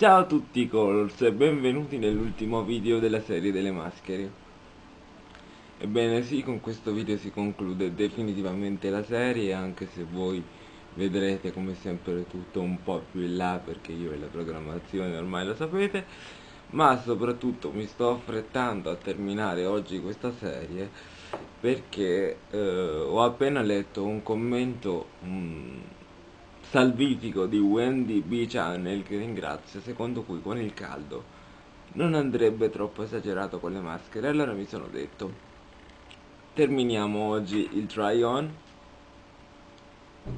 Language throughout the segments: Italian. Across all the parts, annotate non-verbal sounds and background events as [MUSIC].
Ciao a tutti Colors e benvenuti nell'ultimo video della serie delle maschere. Ebbene sì, con questo video si conclude definitivamente la serie anche se voi vedrete come sempre tutto un po' più in là perché io e la programmazione ormai lo sapete. Ma soprattutto mi sto affrettando a terminare oggi questa serie perché eh, ho appena letto un commento mh, salvifico di Wendy B. Channel che ringrazio secondo cui con il caldo non andrebbe troppo esagerato con le maschere. Allora mi sono detto terminiamo oggi il try on.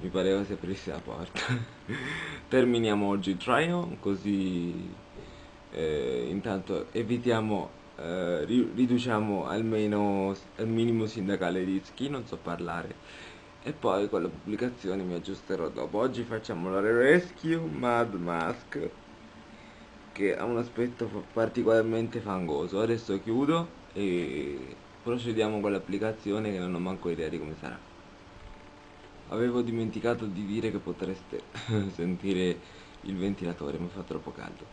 Mi pareva si aprisse la porta. [LAUGHS] Terminiamo oggi il try on così eh, intanto evitiamo eh, riduciamo almeno al minimo sindacale rischi. Non so parlare e poi con la pubblicazione mi aggiusterò dopo. Oggi facciamo la Rescue Mad Mask che ha un aspetto particolarmente fangoso. Adesso chiudo e procediamo con l'applicazione che non ho manco idea di come sarà. Avevo dimenticato di dire che potreste [LAUGHS] sentire il ventilatore ma fa troppo caldo.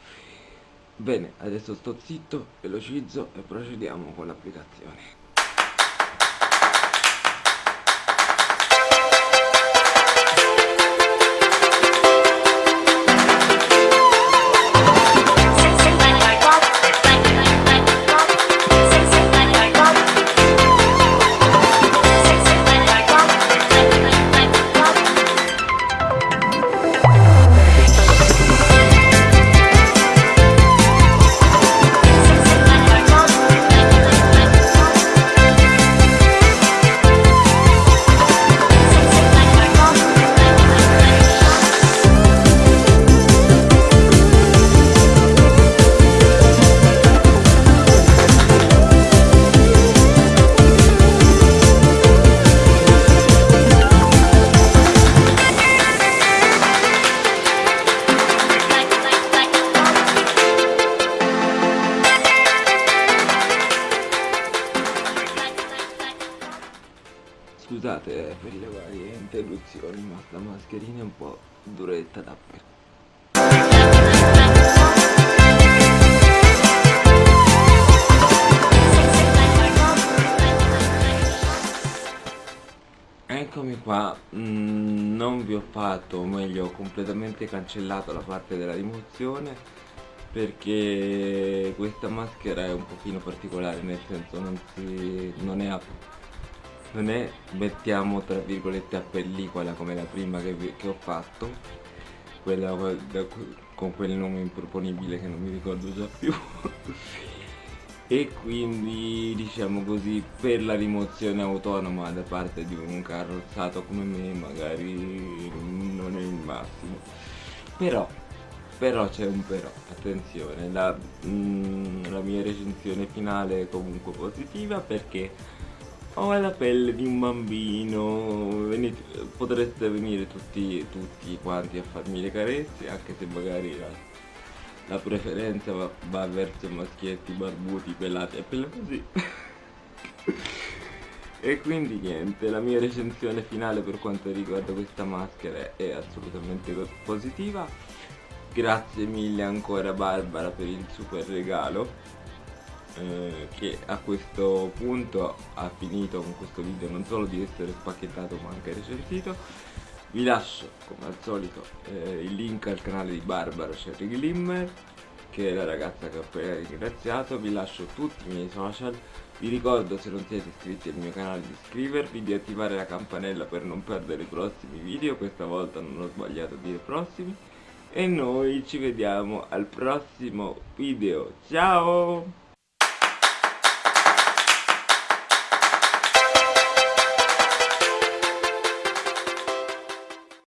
Bene adesso sto zitto velocizzo e procediamo con l'applicazione Scusate eh, per le varie interruzioni ma sta mascherina è un po' duretta da per Eccomi qua, mm, non vi ho fatto, o meglio ho completamente cancellato la parte della rimozione perché questa maschera è un pochino particolare nel senso non, si, non è non è mettiamo tra virgolette a pellicola come la prima che, che ho fatto. Quella da, con quel nome improponibile che non mi ricordo già più. [LAUGHS] E quindi diciamo così per la rimozione autonoma da parte di un carrozzato come me magari non è il massimo. Però però c'è un però. Attenzione la, mm, la mia recensione finale è comunque positiva perché ho la pelle di un bambino. Venite, potreste venire tutti, tutti quanti a farmi le carezze anche se magari la, la preferenza va, va, verso maschietti barbuti pelati e pelle così. [LAUGHS] E quindi niente la mia recensione finale per quanto riguarda questa maschera è assolutamente positiva. Grazie mille ancora Barbara per il super regalo eh, che a questo punto ha finito con questo video non solo di essere spacchettato ma anche recensito vi lascio come al solito eh, il link al canale di Barbara Sherry Glimmer che è la ragazza che ho appena ringraziato. Vi lascio tutti i miei social. Vi ricordo se non siete iscritti al mio canale di iscrivervi di attivare la campanella per non perdere i prossimi video. Questa volta non ho sbagliato a dire prossimi. E noi ci vediamo al prossimo video. Ciao